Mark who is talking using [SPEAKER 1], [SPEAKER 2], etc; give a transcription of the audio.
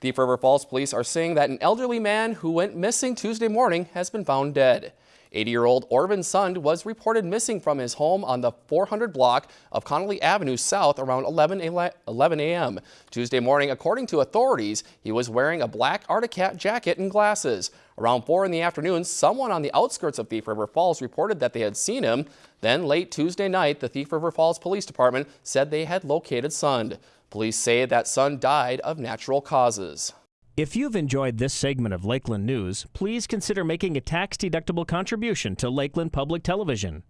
[SPEAKER 1] Thief River Falls police are saying that an elderly man who went missing Tuesday morning has been found dead. 80-year-old Orvin Sund was reported missing from his home on the 400 block of Connolly Avenue South around 11 a.m. Tuesday morning, according to authorities, he was wearing a black Arctic Cat jacket and glasses. Around 4 in the afternoon, someone on the outskirts of Thief River Falls reported that they had seen him. Then late Tuesday night, the Thief River Falls Police Department said they had located Sund. Police say that Sund died of natural causes.
[SPEAKER 2] If you've enjoyed this segment of Lakeland News, please consider making a tax-deductible contribution to Lakeland Public Television.